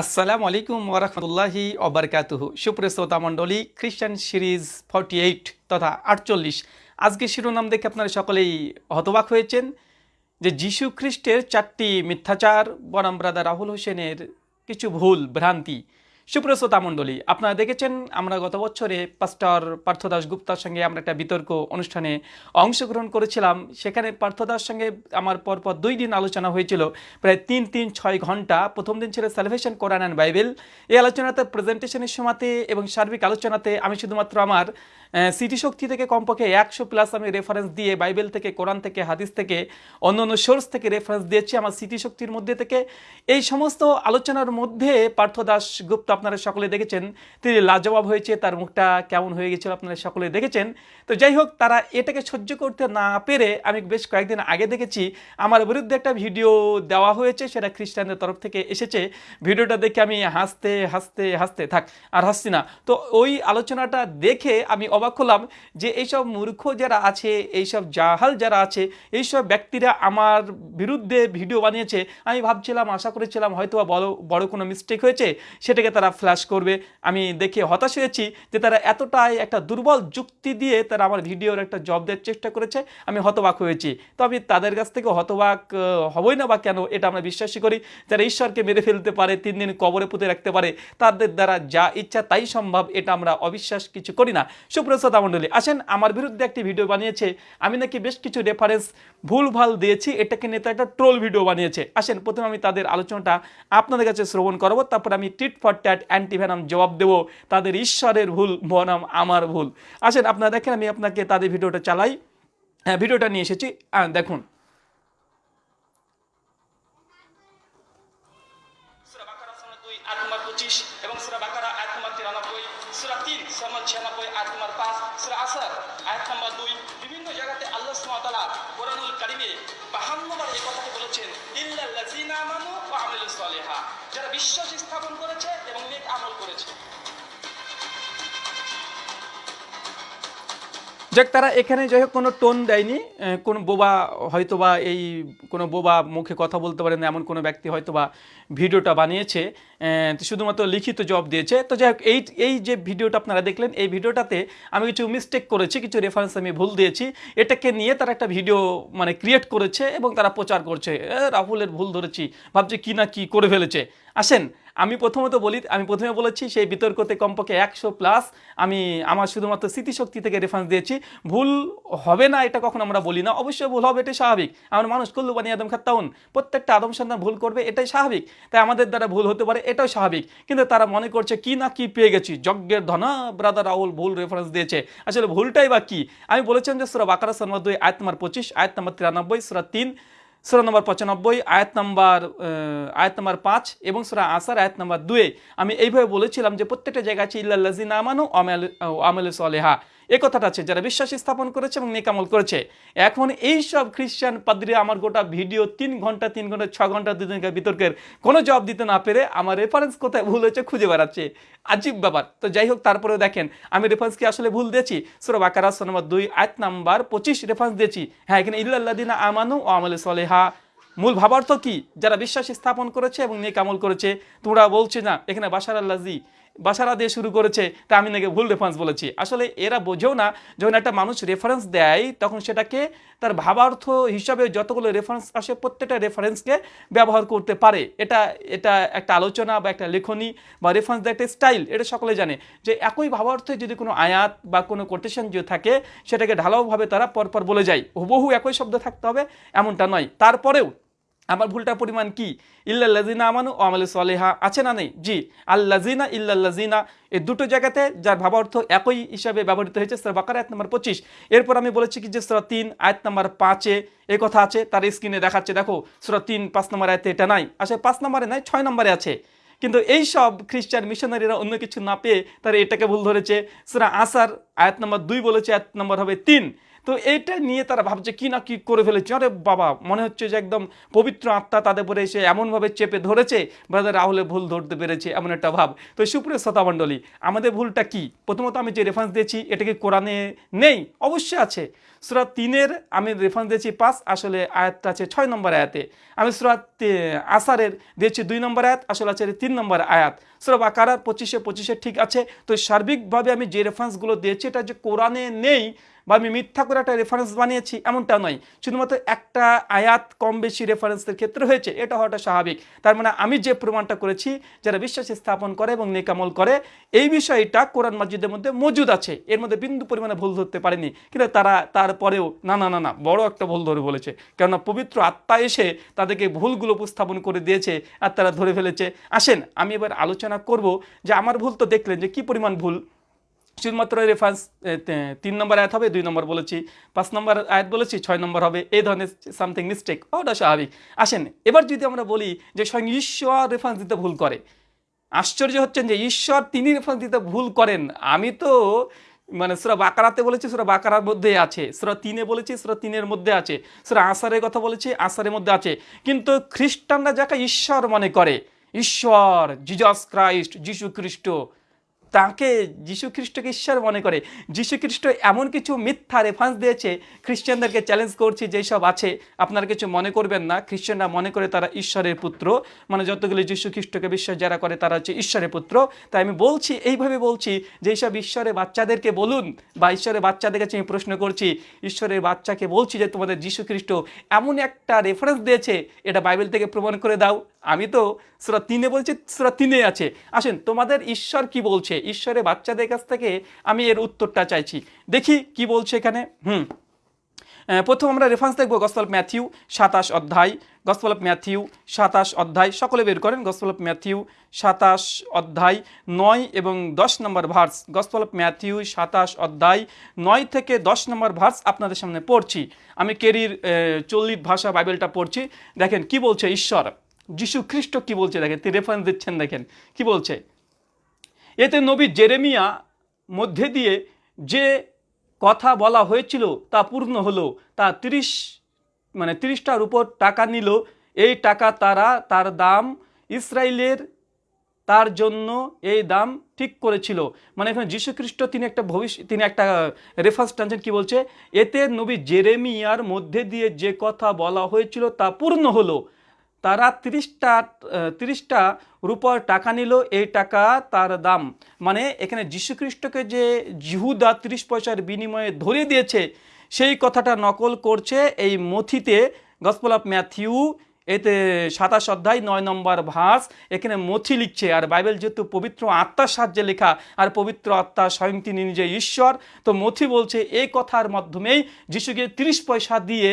আসসালামু আলাইকুম ওরহমতুল্লাহি অবরকাতুহ সুপ্রিয় শ্রোতা মণ্ডলী খ্রিস্টান সিরিজ ফর্টি এইট তথা আটচল্লিশ। আজকে শিরোনাম দেখে আপনারা সকলেই হতবাক হয়েছেন যে যীশু খ্রিস্টের চারটি মিথ্যাচার, বনাম ব্রাদার রাহুল হোসেনের কিছু ভুল, ভ্রান্তি সুপ্রিয় শ্রোতা মণ্ডলী, আপনারা দেখেছেন আমরা গত বছরে পাস্টর পার্থদাস গুপ্তার সঙ্গে আমরা একটা বিতর্ক অনুষ্ঠানে অংশগ্রহণ করেছিলাম। সেখানে পার্থদাস সঙ্গে আমার পরপর দুই দিন আলোচনা হয়েছিল। প্রায় তিন তিন, ছয় ঘণ্টা প্রথম দিন ছিল সালভেশন কোরআন অ্যান্ড বাইবেল এই আলোচনাতে প্রেজেন্টেশনের সময়তে এবং সার্বিক আলোচনাতে আমি শুধুমাত্র আমার সিটি শক্তি থেকে কমপক্ষে একশো প্লাস আমি রেফারেন্স দিয়ে বাইবেল থেকে কোরআন থেকে হাদিস থেকে, অন্য অন্য সোর্স থেকে রেফারেন্স দিয়েছি আমার সিটি শক্তির মধ্যে থেকে। এই সমস্ত আলোচনার মধ্যে পার্থ দাস গুপ্ত আপনারা সকলে দেখেছেন, তিনি লাজবাব হয়েছে, তার মুখটা কেমন হয়ে গেছিল আপনারা সকলে দেখেছেন। তো যাই হোক, তারা এটাকে সহ্য করতে না পেরে আমি বেশ কয়েকদিন আগে দেখেছি, আমার বিরুদ্ধে একটা ভিডিও দেওয়া হয়েছে, সেটা খ্রিস্টানদের তরফ থেকে এসেছে। ভিডিওটা দেখে আমি হাসতে হাসতে হাসতে, থাক, আর হাসছি না। তো ওই আলোচনাটা দেখে আমি অবাক হলাম যে এইসব মূর্খ যারা আছে, এইসব জাহাল যারা আছে, এইসব ব্যক্তিরা আমার বিরুদ্ধে ভিডিও বানিয়েছে। আমি ভাবছিলাম, আশা করেছিলাম হয়তো বড় বড় কোনো মিস্টেক হয়েছে, সেটাকে তারা ফ্ল্যাশ করবে। আমি দেখে হতাশ হয়েছি যে তারা এতটাই একটা দুর্বল যুক্তি দিয়ে তারা আমার ভিডিওর একটা জব দেওয়ার চেষ্টা করেছে। আমি হতবাক হয়েছি। তো আমি তাদের কাছ থেকে হতবাক হবই না বা কেন এটা আমরা বিশ্বাসই করি। যারা ঈশ্বরকে মেরে ফেলতে পারে, তিন দিন কবরে পুঁতে রাখতে পারে, তাদের দ্বারা যা ইচ্ছা তাই সম্ভব, এটা আমরা অবিশ্বাস কিছু করি না। সুপ্রসাদ মণ্ডলী, আসেন আমার বিরুদ্ধে একটি ভিডিও বানিয়েছে। আমি নাকি বেশ কিছু রেফারেন্স ভুলভাল দিয়েছি, এটাকে নিয়ে তারা একটা ট্রোল ভিডিও বানিয়েছে। আসেন, প্রথমে আমি তাদের আলোচনাটা আপনাদের কাছে শ্রবণ করব, তারপর আমি টিট ফর ট্যাট অ্যান্টিভেনাম জবাব দেবো, তাদের ঈশ্বরের ভুল, বনাম আমার ভুল। আসেন, আপনারা দেখেন, আমি আপনাকে তাদের ভিডিওটা চালাই। হ্যাঁ ভিডিওটা নিয়ে এসেছি। দেখুন। বিশ্বাস যাক, তারা এখানে যাই হোক, কোনো টোন দেয়নি। কোনো বোবা হয়তোবা এই কোনো বোবা মুখে কথা বলতে পারে না, এমন কোনো ব্যক্তি হয়তোবা ভিডিওটা বানিয়েছে। শুধুমাত্র লিখিত জবাব দিয়েছে। তো যাই হোক, এই এই যে ভিডিওটা আপনারা দেখলেন, এই ভিডিওটাতে আমি কিছু মিস্টেক করেছি, কিছু রেফারেন্স আমি ভুল দিয়েছি। এটাকে নিয়ে তারা একটা ভিডিও মানে ক্রিয়েট করেছে এবং তারা প্রচার করছে। রাহুলের ভুল ধরেছি, ভাবছে কি না কি করে ফেলেছে। আসেন আমি প্রথমত বলি, আমি প্রথমে বলেছি সেই বিতর্কতে কমপক্ষে একশো প্লাস আমি আমার শুধুমাত্র স্মৃতিশক্তি থেকে রেফারেন্স দিয়েছি। ভুল হবে না, এটা কখন আমরা বলি না। অবশ্যই ভুল হবে, এটাই স্বাভাবিক। আমরা মানুষ করলু বানি আদম খাত্তাউন, প্রত্যেকটা আদম সন্তান ভুল করবে, এটাই স্বাভাবিক। তাই আমাদের দ্বারা ভুল হতে পারে, এটাও স্বাভাবিক। কিন্তু তারা মনে করছে, কি না কি পেয়ে গেছি? যজ্ঞের ধনা ব্রাদার রাহুল ভুল রেফারেন্স দিয়েছে। আসলে ভুলটাই বা কি? আমি বলেছিলাম যে সুরা বাকারা সন্মদ দুই আয়াত নম্বর পঁচিশ, আয়াত নম্বর তিরানব্বই, সুরা তিন সুরা নম্বর পঁচানব্বই, আয়াত নম্বর আয়াত নম্বর পাঁচ এবং সুরা আসার আয়াত নম্বর দুয়ে আমি এইভাবে বলেছিলাম যে প্রত্যেকটা জায়গা আছে ইল্লাল্লাজিন আমানু আমেল আমেল সলেহা এ কথাটা আছে, যারা বিশ্বাস স্থাপন করেছে এবং নেকামল করেছে। এখন এই সব খ্রিস্টান পাদ্রী আমার গোটা ভিডিও তিন ঘণ্টা তিন ঘণ্টা, ছ ঘণ্টা দুদিনকার বিতর্কের কোনো জবাব দিতে না পেরে আমার রেফারেন্স কোথায় ভুল হয়েছে খুঁজে বেড়াচ্ছে। আজীব ব্যাপার। তো যাই হোক, তারপরেও দেখেন, আমি রেফারেন্স কি আসলে ভুল দিয়েছি? সুরা বাকারা নম্বর দুই, আয়াত নাম্বার পঁচিশ রেফারেন্স দিয়েছি। হ্যাঁ এখানে ইল্লাল্লাদিনা আমানু ও আমলে সলেহা। মূল ভাবার্থ কি? যারা বিশ্বাস স্থাপন করেছে এবং নেক আমল করেছে, তোমরা বলছে না, এখানে বাসার আল্লাজি বাসারা দিয়ে শুরু করেছে তা আমি নাকি ভুল রেফারেন্স বলেছি। আসলে এরা বোঝেও না, যখন একটা মানুষ রেফারেন্স দেয়, তখন সেটাকে তার ভাবার্থ হিসাবে যতগুলো রেফারেন্স আসে, প্রত্যেকটা রেফারেন্সকে ব্যবহার করতে পারে। এটা এটা একটা আলোচনা বা একটা লেখনী বা রেফারেন্স দেওয়ার একটা স্টাইল এটা সকলে জানে। যে একই ভাবার্থে যদি কোনো আয়াত বা কোনো কোটেশন যদি থাকে, সেটাকে ঢালাওভাবে তারা পরপর বলে যায়। হুবহু একই শব্দ থাকতে হবে, এমনটা নয়। তারপরেও আমার ভুলটার পরিমাণ কি? ইল্লাল্লাজিনা আমানু ও আমলে সলেহা। আছে না নেই? জি। আল্লাজিনা ইল্লাল্লাজিনা এই দুটো জায়গাতে যার ভাবার্থ একই হিসাবে ব্যবহৃত হয়েছে সুরা বাকার, আয়াত নম্বর পঁচিশ। এরপর আমি বলেছি কি যে সুরা তিন, আয়াত নম্বর পাঁচে এই কথা আছে, তার স্ক্রিনে দেখাচ্ছে, দেখো, সুরা তিন, পাঁচ নম্বর আয়াতে এটা নাই। আসলে পাঁচ নম্বরে নাই, ছয় নম্বরে আছে। কিন্তু এই সব খ্রিস্টান মিশনারিরা অন্য কিছু না পেয়ে তারা এটাকে ভুল ধরেছে। সুরা আসার আয়াত নম্বর দুই বলেছে, আয়াত নম্বর হবে তিন। তো এইটা নিয়ে তারা ভাবছে, কি না কি করে ফেলেছে? আরে বাবা, মনে হচ্ছে যে একদম পবিত্র আত্মা তাদের উপরে এসে এমনভাবে চেপে ধরেছে, ব্রাদার রাহুলে ভুল ধরতে পেরেছে এমন একটা ভাব। তো সুপ্রিয় শ্রোতামণ্ডলী আমাদের ভুলটা কি? প্রথমত আমি যে রেফারেন্স দিয়েছি, এটা কি কোরআনে নেই? অবশ্যই আছে। সুরা তিনের আমি রেফারেন্স দিয়েছি পাঁচ, আসলে আয়াতটা আছে ছয় নম্বর আয়াতে। আমি সুরা তে- আসারের দিয়েছি দুই নম্বর আয়াত, আসলে আছে তিন নম্বর আয়াত। সুরা বাকারার পঁচিশে পঁচিশে ঠিক আছে। তো সার্বিকভাবে আমি যে রেফারেন্সগুলো দিয়েছি, এটা যে কোরআনে নেই বা আমি মিথ্যা করে একটা রেফারেন্স বানিয়েছি, এমনটা নয়। শুধুমাত্র একটা আয়াত কম বেশি রেফারেন্সের ক্ষেত্রে হয়েছে, এটা হওয়াটা স্বাভাবিক। তার মানে আমি যে প্রমাণটা করেছি, যারা বিশ্বাস স্থাপন করে এবং নেকামল করে, এই বিষয়টা কোরআন মাজিদের মধ্যে মজুদ আছে। এর মধ্যে বিন্দু পরিমাণে ভুল ধরতে পারেনি। কিন্তু তারা তারপরেও, না না না না, বড় একটা ভুল ধরে বলেছে। কেননা পবিত্র আত্মা এসে তাদেরকে ভুলগুলো উপস্থাপন করে দিয়েছে আর তারা ধরে ফেলেছে। আসেন, আমি এবার আলোচনা করব যে আমার ভুল তো দেখলেন যে কি পরিমাণ ভুল? শুধুমাত্র রেফারেন্স তিন নম্বর আয়াত হবে, দুই নম্বর বলেছি, পাঁচ নম্বর আয়াত বলেছি, ছয় নম্বর হবে, এই ধরনের সামথিং মিস্টেক ওটা স্বাভাবিক। আসেন, এবার যদি আমরা বলি যে স্বয়ং ঈশ্বর রেফারেন্স দিতে ভুল করে, আশ্চর্য হচ্ছেন যে ঈশ্বর তিনি রেফারেন্স দিতে ভুল করেন। আমি তো মানে সুরা বাকারাতে বলেছি, সুরা বাকারার মধ্যে আছে, সুরা তিনে বলেছি, সুরা তিনের মধ্যে আছে, সুরা আসারের কথা বলেছি, আসারের মধ্যে আছে। কিন্তু খ্রিস্টানরা যাকে ঈশ্বর মনে করে, ঈশ্বর জিজাস ক্রাইস্ট যিশু খ্রিস্ট তাকে যীশু খ্রিস্টকে ঈশ্বর মনে করে। যীশু খ্রিস্ট এমন কিছু মিথ্যা রেফারেন্স দিয়েছে, খ্রিস্টানদেরকে চ্যালেঞ্জ করছি যেই সব আছে। আপনারা কিছু মনে করবেন না, খ্রিস্টানরা মনে করে তারা ঈশ্বরের পুত্র। মানে যতগুলি যীশু খ্রিস্টকে বিশ্বাস যারা করে, তারা হচ্ছে ঈশ্বরের পুত্র। তাই আমি বলছি, এইভাবে বলছি যে সব ঈশ্বরের বাচ্চাদেরকে বলুন, বা ঈশ্বরের বাচ্চাদের কাছে আমি প্রশ্ন করছি, ঈশ্বরের বাচ্চাকে বলছি যে তোমাদের যীশু খ্রিস্ট এমন একটা রেফারেন্স দিয়েছে, এটা বাইবেল থেকে প্রমাণ করে দাও। আমি তো সুরা তিনে বলছি, সুরা তিনে আছে। আসেন, তোমাদের ঈশ্বর কি বলছে? ঈশ্বরের বাচ্চাদের কাছ থেকে আমি এর উত্তরটা চাইছি। দেখি কি বলছে এখানে। হুম। প্রথম আমরা রেফারেন্স দেখব গসপল ম্যাথিউ সাতাশ অধ্যায়। গসপল অফ ম্যাথিউ সাতাশ অধ্যায়। সকলে বের করেন গসপল অফ ম্যাথিউ সাতাশ অধ্যায়, নয় এবং দশ নম্বর ভার্স গসপল অফ ম্যাথিউ সাতাশ অধ্যায়, নয় থেকে দশ নম্বর ভার্স আপনাদের সামনে পড়ছি। আমি কেরির চল্লিশ ভাষা বাইবেলটা পড়ছি। দেখেন কি বলছে ঈশ্বর? যিশু খ্রিস্ট কি বলছে? দেখেন, তিনি রেফারেন্স দিচ্ছেন, দেখেন। কি বলছে? এতে নবী জেরেমিয়া মধ্যে দিয়ে যে কথা বলা হয়েছিল তা পূর্ণ হলো। তা তিরিশ মানে তিরিশটার উপর টাকা নিল। এই টাকা তারা তার দাম ইসরায়েলের তার জন্য এই দাম ঠিক করেছিল। মানে এখানে যীশু খ্রিস্ট তিনি একটা ভবিষ্য, তিনি একটা রেফারেন্স টানছেন, কি বলছে? এতে নবী জেরেমিয়ার মধ্যে দিয়ে যে কথা বলা হয়েছিল তা পূর্ণ হলো। তারা তিরিশটা তিরিশটা রূপর টাকা নিল। এই টাকা তার দাম। মানে এখানে যীশুখ্রিস্টকে যে জিহুদা তিরিশ পয়সার বিনিময়ে ধরে দিয়েছে, সেই কথাটা নকল করছে এই মথিতে, গসপল অফ ম্যাথিউ এতে সাতাশ অধ্যায়, নয় নম্বর ভাস। এখানে মথি লিখছে, আর বাইবেল যেহেতু পবিত্র আত্মার সাহায্যে লেখা, আর পবিত্র আত্মা স্বয়ং তিনি নিজে ঈশ্বর। তো মথি বলছে এই কথার মাধ্যমেই যিশুকে তিরিশ পয়সা দিয়ে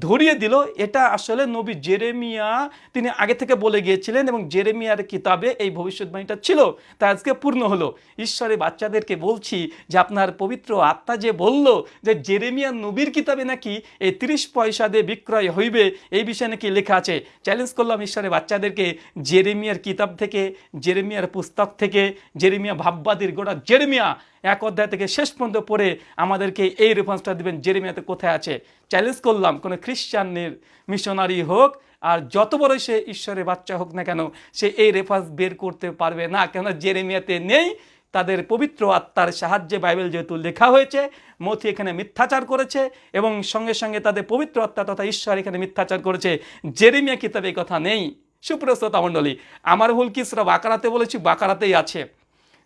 ধরিয়ে দিল। এটা আসলে নবী জেরেমিয়া, তিনি আগে থেকে বলে গিয়েছিলেন এবং জেরেমিয়ার কিতাবে এই ভবিষ্যৎবাণীটা ছিল। তা আজকে পূর্ণ হলো। ঈশ্বরের বাচ্চাদেরকে বলছি যে, আপনার পবিত্র আত্মা যে বলল যে, জেরেমিয়া নবীর কিতাবে নাকি এই তিরিশ পয়সা দিয়ে বিক্রয় হইবে, এই বিষয়ে নাকি লেখা আছে? চ্যালেঞ্জ করলাম ঈশ্বরের বাচ্চাদেরকে জেরেমিয়ার কিতাব থেকে, জেরেমিয়ার পুস্তক থেকে, জেরেমিয়া ভাববাদীর গোটা জেরেমিয়া এক অধ্যায় থেকে শেষ পর্যন্ত পড়ে আমাদেরকে এই রেফারেন্সটা দিবেন, জেরেমিয়াতে কোথায় আছে। চ্যালেঞ্জ করলাম, কোনো খ্রিস্টানের মিশনারি হোক, আর যত বড় সে ঈশ্বরের বাচ্চা হোক না কেন, সে এই রেফারেন্স বের করতে পারবে না কেন জেরেমিয়াতে নেই তাদের পবিত্র আত্মার সাহায্যে বাইবেল যেহেতু লেখা হয়েছে মথি এখানে মিথ্যাচার করেছে এবং সঙ্গে সঙ্গে তাদের পবিত্র আত্মা তথা ঈশ্বর এখানে মিথ্যাচার করেছে। জেরেমিয়া কিতাবে কথা নেই। সুপ্রস্ততা মণ্ডলী, আমার ভুল কি সুরা বাকারাতে বলেছি? বাকারাতেই আছে।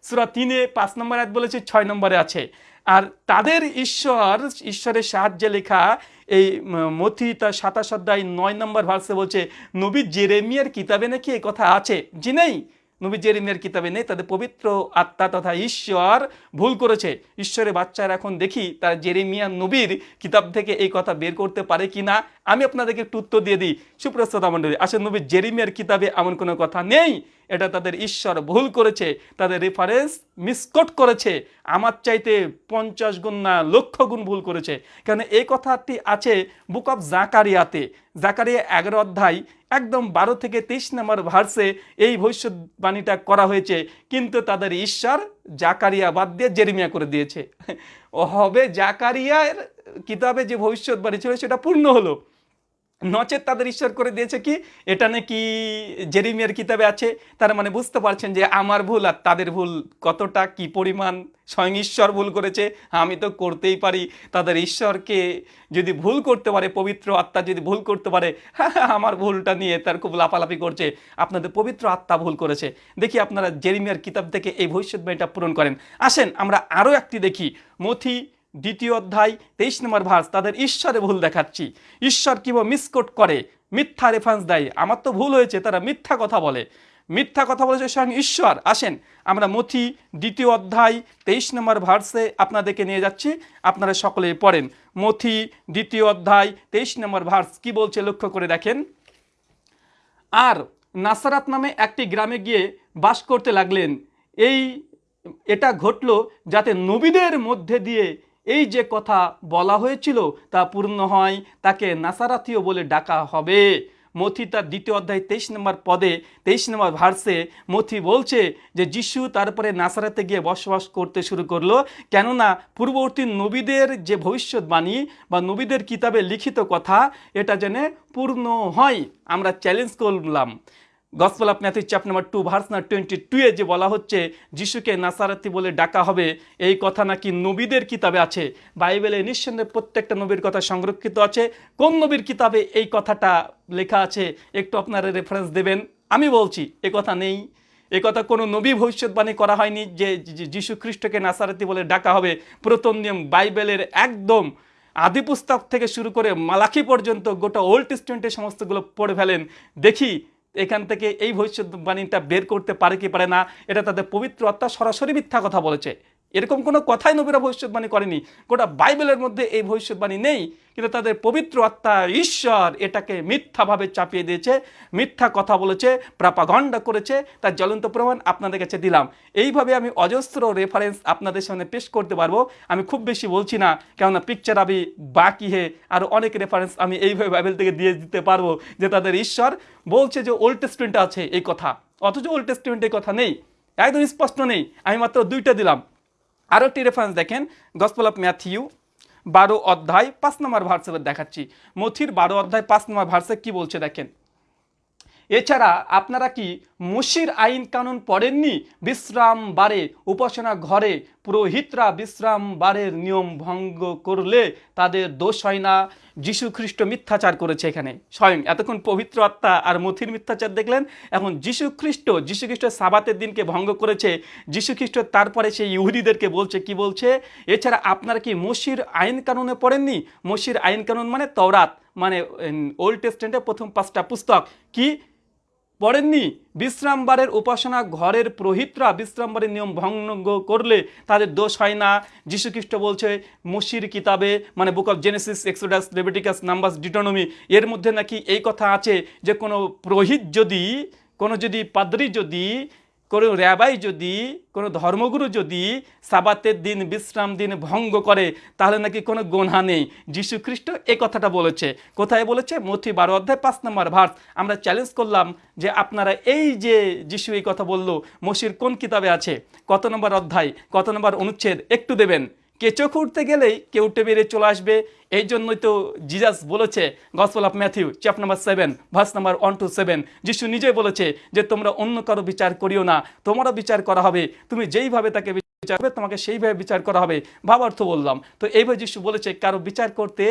সুরা তিনে পাঁচ নম্বর আয়াত বলেছি, ছয় নম্বরে আছে। আর তাদের ঈশ্বর, ঈশ্বরের সাহায্যে লেখা এই মথি তার সাতাশ অধ্যায় নয় নম্বর ভার্সে বলছে, নবী জেরেমিয়ার কিতাবে নাকি এই কথা আছে? জি নেই। নবী জেরেমিয়ার কিতাবে নেই, তাদের পবিত্র আত্মা তথা ঈশ্বর ভুল করেছে। ঈশ্বরের বাচ্চারা এখন দেখি, তার জেরেমিয়া নবীর কিতাব থেকে এই কথা বের করতে পারে কি না আমি আপনাদেরকে একটু উত্তর দিয়ে দিই। সুপ্রস্ততা মণ্ডলী আসলে নবী জেরিমিয়ার কিতাবে এমন কোনো কথা নেই? এটা তাদের ঈশ্বর ভুল করেছে, তাদের রেফারেন্স মিসকোট করেছে, আমার চাইতে পঞ্চাশ গুণ না লক্ষ গুণ ভুল করেছে। কারণ এই কথাটি আছে বুক অফ জাকারিয়াতে। জাকারিয়া এগারো অধ্যায়, একদম বারো থেকে তেইশ নম্বর ভার্সে এই ভবিষ্যৎবাণীটা করা হয়েছে, কিন্তু তাদের ঈশ্বর জাকারিয়া বাদ দিয়ে জেরিমিয়া করে দিয়েছে। হবে জাকারিয়ার কিতাবে যে ভবিষ্যৎবাণী ছিল সেটা পূর্ণ হলো। নচেত তাদের ঈশ্বর করে দিয়েছে কি? এটা নাকি জেরিমিয়ার কিতাবে আছে। তার মানে বুঝতে পারছেন যে আমার ভুল আর তাদের ভুল কতটা, কি পরিমাণ স্বয়ং ঈশ্বর ভুল করেছে। আমি তো করতেই পারি। তাদের ঈশ্বরকে যদি ভুল করতে পারে, পবিত্র আত্মা যদি ভুল করতে পারে, আমার ভুলটা নিয়ে তার খুব লাফালাফি করছে। আপনাদের পবিত্র আত্মা ভুল করেছে। দেখি আপনারা জেরিমিয়ার কিতাব থেকে এই ভবিষ্যৎবাণীটা পূরণ করেন। আসেন আমরা আরও একটি দেখি। মথি দ্বিতীয় অধ্যায়, তেইশ নম্বর ভার্স তাদের ঈশ্বরে ভুল দেখাচ্ছি। ঈশ্বর কীভাবে মিসকোট করে? মিথ্যা রেফারেন্স দেয়। আমার তো ভুল হয়েছে, তারা মিথ্যা কথা বলে। মিথ্যা কথা বলেছে স্বয়ং ঈশ্বর। আসেন, আমরা মথি, দ্বিতীয় অধ্যায়, তেইশ নম্বর ভার্সে আপনাদেরকে নিয়ে যাচ্ছি। আপনারা সকলে পড়েন। মথি, দ্বিতীয় অধ্যায়, তেইশ নম্বর ভার্স কি বলছে লক্ষ্য করে দেখেন। আর নাসারাত নামে একটি গ্রামে গিয়ে বাস করতে লাগলেন। এই, এটা ঘটলো যাতে নবীদের মধ্যে দিয়ে এই যে কথা বলা হয়েছিল তা পূর্ণ হয়, তাকে নাসারাথীয় বলে ডাকা হবে। মথি তার দ্বিতীয় অধ্যায় তেইশ নম্বর পদে, তেইশ নম্বর ভার্সে মথি বলছে যে যিশু তারপরে নাসারাতে গিয়ে বসবাস করতে শুরু করল, কেননা পূর্ববর্তী নবীদের যে ভবিষ্যৎবাণী বা নবীদের কিতাবে লিখিত কথা, এটা যেন পূর্ণ হয়। আমরা চ্যালেঞ্জ করলাম। Gospel of chap number two, verse twenty two যে বলা হচ্ছে, যিশুকে নাসারাতি বলে ডাকা হবে, এই কথা নাকি নবীদের কিতাবে আছে। বাইবেলে নিঃসন্দেহে প্রত্যেকটা নবীর কথা সংরক্ষিত আছে। কোন নবীর কিতাবে এই কথাটা লেখা আছে, একটু আপনারা রেফারেন্স দেবেন। আমি বলছি, এ কথা নেই। এ কথা কোনো নবী ভবিষ্যৎবাণী করা হয়নি যে যিশু খ্রিস্টকে নাসারাতি বলে ডাকা হবে। প্রথম নিয়ম বাইবেলের একদম আদি পুস্তক থেকে শুরু করে মালাকি পর্যন্ত গোটা ওল্ড টেস্টমেন্টের সমস্তগুলো পড়ে ফেলেন। দেখি এখান থেকে এই ভবিষ্যৎবাণীটা বের করতে পারে কি পারে না, এটা তাদের পবিত্র আত্মা সরাসরি মিথ্যা কথা বলেছে। এরকম কোনো কথাই নবীরা ভবিষ্যৎবাণী করেনি। গোটা বাইবেলের মধ্যে এই ভবিষ্যৎবাণী নেই, কিন্তু তাদের পবিত্র আত্মা ঈশ্বর এটাকে মিথ্যাভাবে চাপিয়ে দিয়েছে, মিথ্যা কথা বলেছে প্রাপাগণ্ডা করেছে, তার জ্বলন্ত প্রমাণ আপনাদের কাছে দিলাম। এইভাবে আমি অজস্র রেফারেন্স আপনাদের সামনে পেশ করতে পারব। আমি খুব বেশি বলছি না, কেননা পিকচার আমি বাকি হে, আর অনেক রেফারেন্স আমি এইভাবে বাইবেল থেকে দিয়ে দিতে পারব যে তাদের ঈশ্বর বলছে যে ওল্ড টেস্টমেন্টে আছে এই কথা। অথচ ওল্ড টেস্টমেন্টে কথা নেই, একদম স্পষ্ট নেই। আমি মাত্র দুইটা দিলাম। আরও একটি রেফারেন্স দেখেন গসপল অফ ম্যাথিউ বারো অধ্যায়, পাঁচ নম্বর ভার্সে দেখাচ্ছি। মথির বারো অধ্যায়, পাঁচ নম্বর ভার্সে কি বলছে দেখেন? এছাড়া আপনারা কি মুশির আইন কানুন পড়েননি? বিশ্রাম বারে উপাসনা ঘরে পুরোহিতরা বিশ্রাম বারের নিয়ম ভঙ্গ করলে তাদের দোষ হয় না। যীশু খ্রিস্ট মিথ্যাচার করেছে এখানে। স্বয়ং এতক্ষণ পবিত্র আত্মা আর মথির মিথ্যাচার দেখলেন, এখন যীশু খ্রিস্ট যীশু খ্রিস্ট সাবাতের দিনকে ভঙ্গ করেছে যীশু খ্রিস্ট তারপরে সেই ইহুদিদেরকে বলছে, কি বলছে? এছাড়া আপনারা কি মসির আইন কানুনে পড়েননি? মসির আইন কানুন মানে তওরাত মানে ওল্ড টেস্টেন্টের প্রথম পাঁচটা পুস্তক। কি? পড়েননি। বিশ্রামবারের উপাসনা ঘরের প্রহিতরা বিশ্রামবারের নিয়ম ভঙ্গ করলে তাদের দোষ হয় না। যীশুখ্রিস্ট বলছে, মসির কিতাবে মানে book of Genesis Exodus Leviticus Numbers Deuteronomy এর মধ্যে নাকি এই কথা আছে যে কোনো প্রহিত যদি, কোনো যদি পাদ্রি যদি কোনো র্যাবাই যদি, কোনো ধর্মগুরু যদি সাবাতের দিন, বিশ্রাম দিন ভঙ্গ করে, তাহলে নাকি কোনো গোনা নেই। যীশু খ্রিস্ট এ কথাটা বলেছে। কোথায় বলেছে? মথি বারো অধ্যায় পাঁচ নম্বর ভার্স। আমরা চ্যালেঞ্জ করলাম যে আপনারা এই যে যিশু এই কথা বলল, মসির কোন কিতাবে আছে? কত নম্বর অধ্যায়? কত নম্বর অনুচ্ছেদ? একটু দেবেন। কেঁচো খুঁড়তে গেলেই কেউটে বেরিয়ে চলে আসবে। এই জন্যই তো জিজাস বলেছে gospel of Matthew chap number seven verse number one two seven যিশু নিজে বলেছে যে, তোমরা অন্য কারও বিচার করিও না, তোমারও বিচার করা হবে। তুমি যেইভাবে তাকে বিচার করবে, তোমাকে সেইভাবে বিচার করা হবে। ভাবার্থ বললাম। তো এইভাবে যিশু বলেছে, কারও বিচার করতে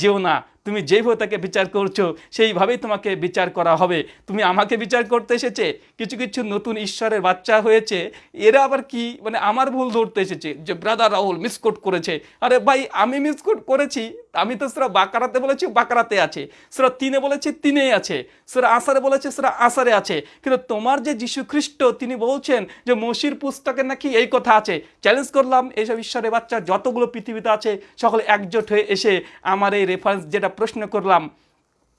যেও না তুমি যেইভাবে তাকে বিচার করছ, সেইভাবেই তোমাকে বিচার করা হবে। তুমি আমাকে বিচার করতে এসেছে, কিছু কিছু নতুন ঈশ্বরের বাচ্চা হয়েছে, এরা আবার কি মানে আমার ভুল ধরতে এসেছে, যে ব্রাদার রাহুল মিসকোট করেছে। আরে ভাই, আমি মিসকোট করেছি, আমি তো সেটা বাকারাতে বলেছি বাকারাতে আছে। সেটা তিনে বলেছে, তিনেই আছে। সেটা আসারে বলেছে সেটা আসারে আছে। কিন্তু তোমার যে যীশু খ্রিস্ট তিনি বলছেন যে মসির পুস্তকে নাকি এই কথা আছে। চ্যালেঞ্জ করলাম, এইসব ঈশ্বরের বাচ্চা যতগুলো পৃথিবীতে আছে, সকলে একজোট হয়ে এসে আমার এই রেফারেন্স যেটা প্রশ্ন করলাম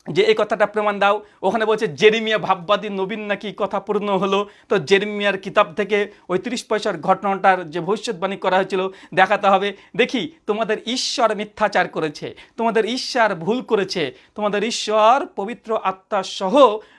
যে এই কথাটা প্রমাণ দাও। ওখানে বলছে, জেরিমিয়া ভাববাদী নবীন নাকি কথা পূর্ণ হলো? তো জেরিমিয়ার কিতাব থেকে ওই তিরিশ পয়সার ঘটনাটার যে ভবিষ্যৎবাণী করা হয়েছিল, দেখাতে হবে। দেখি, তোমাদের ঈশ্বর মিথ্যাচার করেছে, তোমাদের ঈশ্বর ভুল করেছে, তোমাদের ঈশ্বর পবিত্র আত্মা সহ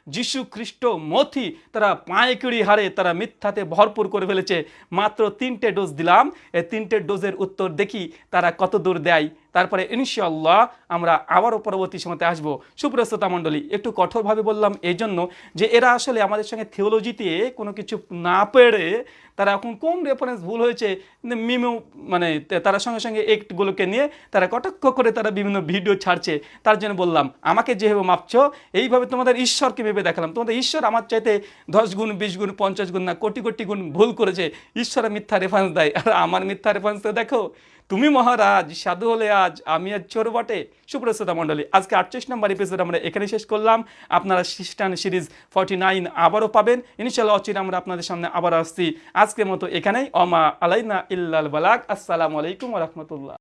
যিশু খ্রিস্ট মথি তারা পাঁয়কিড়ি হারে তারা মিথ্যাতে ভরপুর করে ফেলেছে। মাত্র তিনটে ডোজ দিলাম। এই তিনটে ডোজের উত্তর দেখি তারা কত দূর দেয়। তারপরে ইনশাল্লাহ আমরা আবারও পরবর্তী সময়তে আসব। সুপ্রস্ততা মণ্ডলী, একটু কঠোরভাবে বললাম এই জন্য যে এরা আসলে আমাদের সঙ্গে থিওলজিতে কোনো কিছু না পেরে তারা এখন কোন রেফারেন্স ভুল হয়েছে মিমু মানে তারা সঙ্গে সঙ্গে একটগুলোকে নিয়ে তারা কটাক্ষ করে তারা বিভিন্ন ভিডিও ছাড়ছে, তার জন্য বললাম, আমাকে যেভাবে মাপছো, এইভাবে তোমাদের ঈশ্বরকে ভেবে দেখালাম। তোমাদের ঈশ্বর আমার চাইতে দশ গুণ, বিশ গুণ, পঞ্চাশ গুণ না কোটি কোটি গুণ ভুল করেছে। ঈশ্বরের মিথ্যা রেফারেন্স দেয়, আর আমার মিথ্যা রেফারেন্স দেখো তুমি মহারাজ, সাধু হলে আজ, আমি আজ চোর বটে। সুপ্রসাদা মণ্ডলী, আজকে আটচল্লিশ নম্বর এপিসোড আমরা এখানে শেষ করলাম। আপনারা খ্রিস্টান সিরিজ ফর্টি নাইন আবারও পাবেন। ইনশাল্লাহ অচির আমরা আপনাদের সামনে আবার আসছি। আজকের মতো এখানেই। অমা আলাইনা ইল্লাল বালাক। আসসালামু আলাইকুম রহমতুল্লাহ।